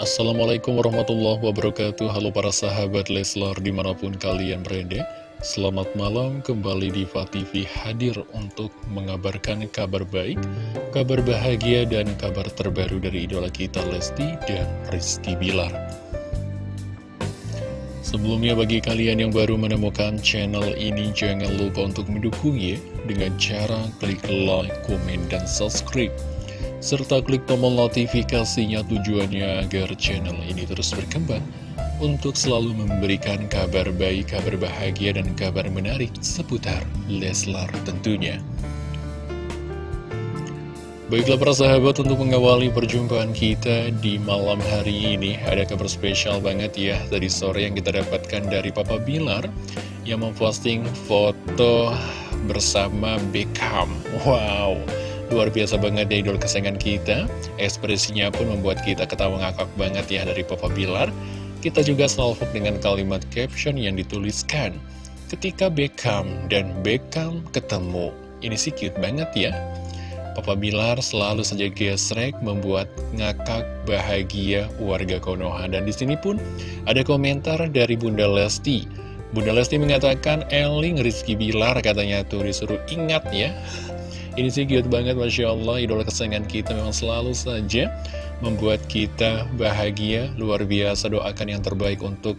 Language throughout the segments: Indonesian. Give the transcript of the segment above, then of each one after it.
Assalamualaikum warahmatullahi wabarakatuh. Halo para sahabat Leslar di mana pun kalian berada. Selamat malam kembali di TV hadir untuk mengabarkan kabar baik Kabar bahagia dan kabar terbaru dari idola kita Lesti dan Rizky Bilar. Sebelumnya bagi kalian yang baru menemukan channel ini Jangan lupa untuk mendukungnya Dengan cara klik like, komen, dan subscribe serta klik tombol notifikasinya tujuannya agar channel ini terus berkembang untuk selalu memberikan kabar baik, kabar bahagia, dan kabar menarik seputar Leslar tentunya. Baiklah para sahabat untuk mengawali perjumpaan kita di malam hari ini Ada kabar spesial banget ya tadi sore yang kita dapatkan dari Papa Bilar Yang memposting foto bersama Beckham Wow Luar biasa banget ya idol kesayangan kita. Ekspresinya pun membuat kita ketawa ngakak banget ya dari Papa Bilar. Kita juga salvok dengan kalimat caption yang dituliskan Ketika Beckham dan Beckham ketemu. Ini sih cute banget ya. Papa Bilar selalu saja gesrek membuat ngakak bahagia warga Konoha. Dan di sini pun ada komentar dari Bunda Lesti. Bunda Lesti mengatakan Eling Rizky Bilar katanya tuh disuruh ingat ya ini sih cute banget Masya Allah. Idola kesayangan kita memang selalu saja Membuat kita bahagia. Luar biasa doakan yang terbaik untuk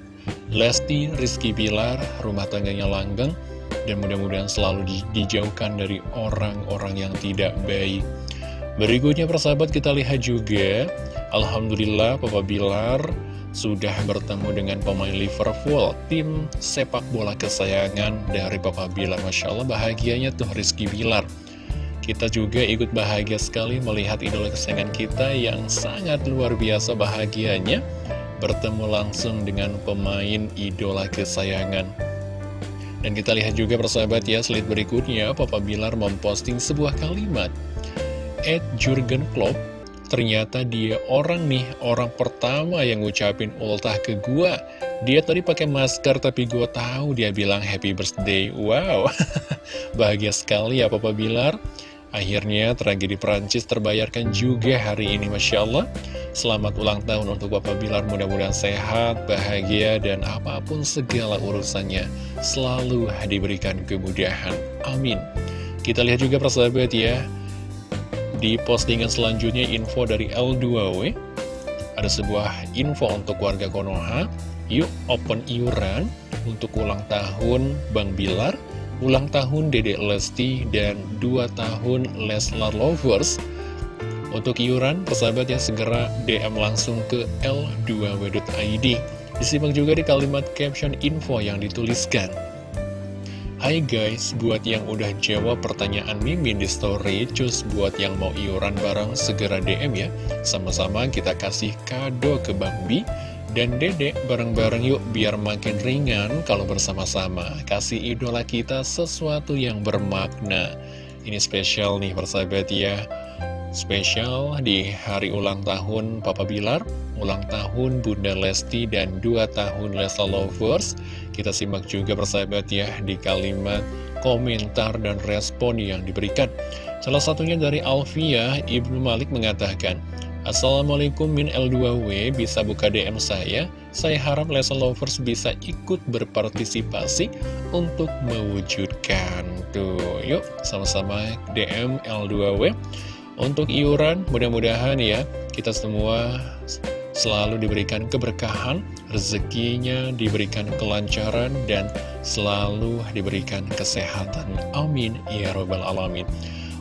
Lesti, Rizky Pilar Rumah tangganya langgeng. Dan mudah-mudahan selalu di, dijauhkan dari orang-orang yang tidak baik. Berikutnya persahabat kita lihat juga. Alhamdulillah Papa Bilar sudah bertemu dengan pemain Liverpool Tim sepak bola kesayangan dari Papa Bilar. Masya Allah bahagianya tuh Rizky Bilar kita juga ikut bahagia sekali melihat idola kesayangan kita yang sangat luar biasa bahagianya bertemu langsung dengan pemain idola kesayangan. Dan kita lihat juga persahabat ya, slide berikutnya Papa Bilar memposting sebuah kalimat. Ed Jurgen Klopp, ternyata dia orang nih, orang pertama yang ngucapin ultah ke gua. Dia tadi pakai masker tapi gua tahu dia bilang happy birthday. Wow, bahagia sekali ya Papa Bilar. Akhirnya tragedi Perancis terbayarkan juga hari ini Masya Allah. Selamat ulang tahun untuk Bapak Bilar Mudah-mudahan sehat, bahagia, dan apa pun segala urusannya Selalu diberikan kemudahan. Amin. Kita lihat juga persahabat ya. Di postingan selanjutnya info dari L2W Ada sebuah info untuk warga Konoha. Yuk open iuran untuk ulang tahun Bang Bilar ulang tahun Dede Lesti dan 2 tahun Leslar Lovers. Untuk iuran, persahabat yang segera DM langsung ke L2W.id Disimak juga di kalimat caption info yang dituliskan. Hai guys, buat yang udah jawab pertanyaan Mimin di story, cus buat yang mau iuran bareng segera DM ya. Sama-sama kita kasih kado ke Bang Bi dan dedek bareng-bareng yuk biar makin ringan kalau bersama-sama. Kasih idola kita sesuatu yang bermakna. Ini spesial nih persahabat ya. Spesial di hari ulang tahun Papa Bilar Ulang tahun Bunda Lesti dan 2 tahun Lesta Lovers. Kita simak juga persahabat ya di kalimat komentar dan respon yang diberikan. Salah satunya dari Alfia Ibnu Malik mengatakan Assalamualaikum min L2W bisa buka DM saya? Saya harap lesson lovers bisa ikut berpartisipasi untuk mewujudkan. Tuh yuk sama-sama DM L2W Untuk iuran mudah-mudahan ya kita semua selalu diberikan keberkahan Rezekinya diberikan kelancaran dan selalu diberikan kesehatan. Amin Ya Robbal Alamin.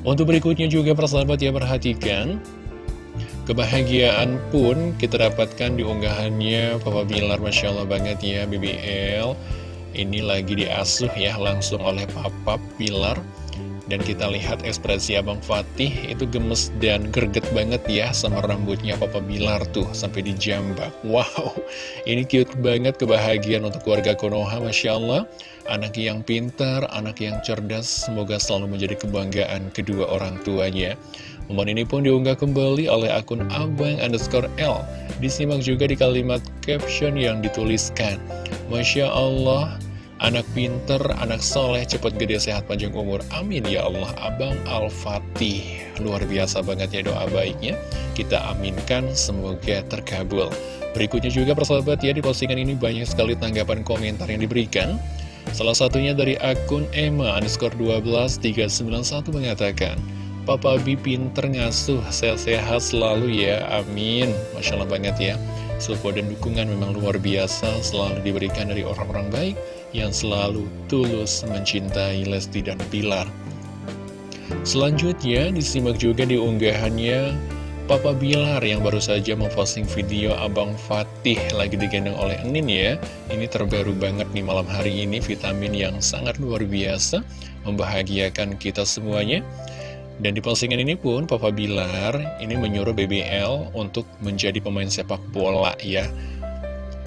Untuk berikutnya juga persahabat ya perhatikan Kebahagiaan pun kita dapatkan di unggahannya. Papa Bilar Masya Allah banget ya BBL Ini lagi diasuh ya langsung oleh Papa Bilar Dan kita lihat ekspresi Abang Fatih itu gemes dan greget banget ya Sama rambutnya Papa Bilar tuh sampai dijambak Wow ini cute banget kebahagiaan untuk keluarga Konoha Masya Allah Anak yang pintar, anak yang cerdas Semoga selalu menjadi kebanggaan kedua orang tuanya Momen ini pun diunggah kembali oleh akun abang underscore L. Disimak juga di kalimat caption yang dituliskan. Masya Allah, Anak pinter, anak soleh, cepat gede, sehat, panjang umur. Amin ya Allah. Abang Al-Fatih. Luar biasa banget ya doa baiknya. Kita aminkan, semoga terkabul. Berikutnya juga persahabat ya, di postingan ini banyak sekali tanggapan komentar yang diberikan. Salah satunya dari akun Emma underscore 12391 mengatakan, Papa Bi pinter ngasuh, sehat-sehat selalu ya, amin. Masya Allah banget ya. Support dan dukungan memang luar biasa selalu diberikan dari orang-orang baik yang selalu tulus mencintai Lesti dan Pilar. Selanjutnya disimak juga di unggahannya Papa Bilar yang baru saja memposting video Abang Fatih lagi digendong oleh Enin ya. Ini terbaru banget nih malam hari ini vitamin yang sangat luar biasa membahagiakan kita semuanya. Dan di postingan ini pun Papa Bilar ini menyuruh BBL untuk menjadi pemain sepak bola ya.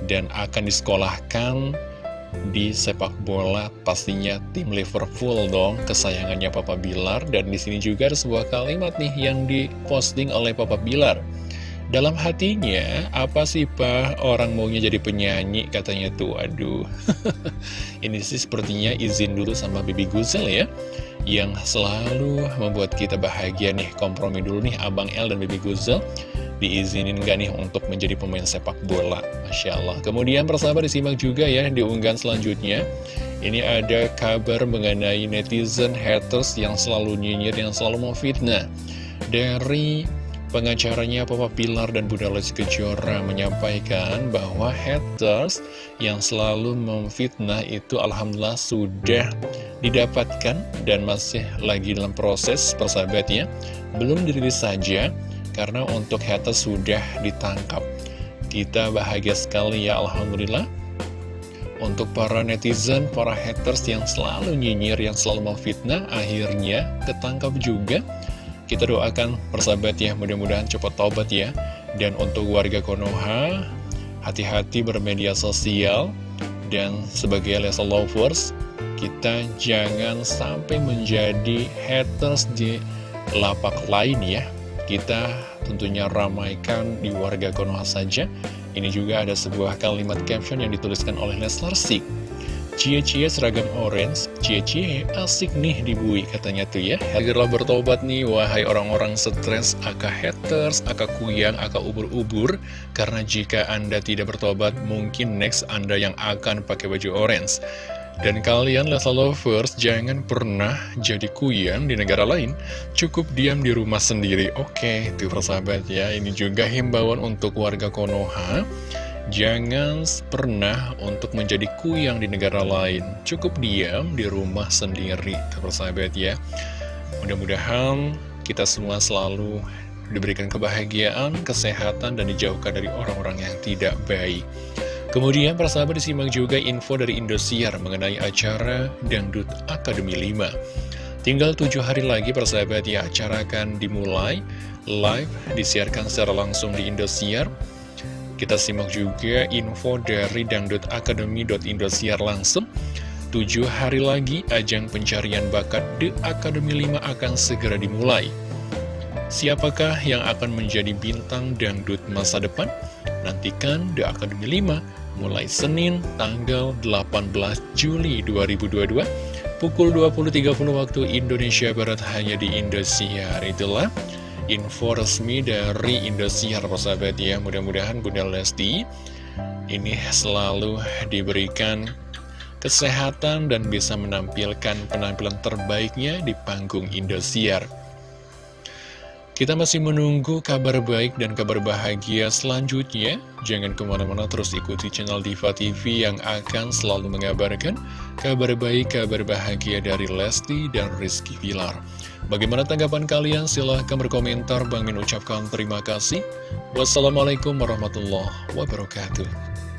Dan akan disekolahkan di sepak bola pastinya tim Liverpool dong kesayangannya Papa Bilar. Dan di sini juga ada sebuah kalimat nih yang diposting oleh Papa Bilar. Dalam hatinya apa sih pak? Orang maunya jadi penyanyi katanya tuh. Aduh. Ini sih sepertinya izin dulu sama Bibi Guzel ya yang selalu membuat kita bahagia nih kompromi dulu nih Abang L dan Baby Guzel. Diizinin gak nih untuk menjadi pemain sepak bola? Masya Allah. Kemudian persahabat disimak juga ya di unggahan selanjutnya. Ini ada kabar mengenai netizen haters yang selalu nyinyir yang selalu memfitnah. Dari Pengacaranya Papa Pilar dan Bunda Lesti Kejora menyampaikan bahwa haters yang selalu memfitnah itu Alhamdulillah sudah didapatkan dan masih lagi dalam proses persahabatnya. Belum dirilis saja karena untuk haters sudah ditangkap. Kita bahagia sekali ya Alhamdulillah. Untuk para netizen, para haters yang selalu nyinyir, yang selalu memfitnah, akhirnya ketangkap juga kita doakan persahabat ya, mudah-mudahan cepat tobat ya. Dan untuk warga Konoha, hati-hati bermedia sosial. Dan sebagai Lesa Lovers, kita jangan sampai menjadi haters di lapak lain ya. Kita tentunya ramaikan di warga Konoha saja. Ini juga ada sebuah kalimat caption yang dituliskan oleh Leslar Sik. Cie-cie seragam orange, cie-cie asik nih dibui katanya tuh ya. Segera bertobat nih wahai orang-orang stres, aka haters, aka kuyang, aka ubur-ubur. Karena jika anda tidak bertobat mungkin next anda yang akan pakai baju orange. Dan kalian Lesa Lovers jangan pernah jadi kuyang di negara lain. Cukup diam di rumah sendiri. Oke, tuh persahabat ya. Ini juga himbauan untuk warga Konoha Jangan pernah untuk menjadi kuyang di negara lain. Cukup diam di rumah sendiri Persahabat ya. Mudah-mudahan kita semua selalu diberikan kebahagiaan, kesehatan, dan dijauhkan dari orang-orang yang tidak baik. Kemudian persahabat disimak juga info dari Indosiar mengenai acara Dangdut Akademi 5 Tinggal tujuh hari lagi persahabat ya acara akan dimulai. Live disiarkan secara langsung di Indosiar kita simak juga info dari dangdutacademy.indosiar langsung. Tujuh hari lagi, ajang pencarian bakat The Academy 5 akan segera dimulai. Siapakah yang akan menjadi bintang dangdut masa depan? Nantikan The Academy 5 mulai Senin tanggal 18 Juli 2022 pukul 20.30 waktu Indonesia Barat hanya di Indosiar. Itulah info resmi dari Indosiar persahabat ya. Mudah-mudahan Bunda Lesti ini selalu diberikan kesehatan dan bisa menampilkan penampilan terbaiknya di panggung Indosiar kita masih menunggu kabar baik dan kabar bahagia selanjutnya. Jangan ke mana-mana terus ikuti channel Diva TV yang akan selalu mengabarkan kabar baik, kabar bahagia dari Lesti dan Rizky Pilar. Bagaimana tanggapan kalian? Silahkan berkomentar. Bang Min ucapkan terima kasih. Wassalamualaikum warahmatullahi wabarakatuh.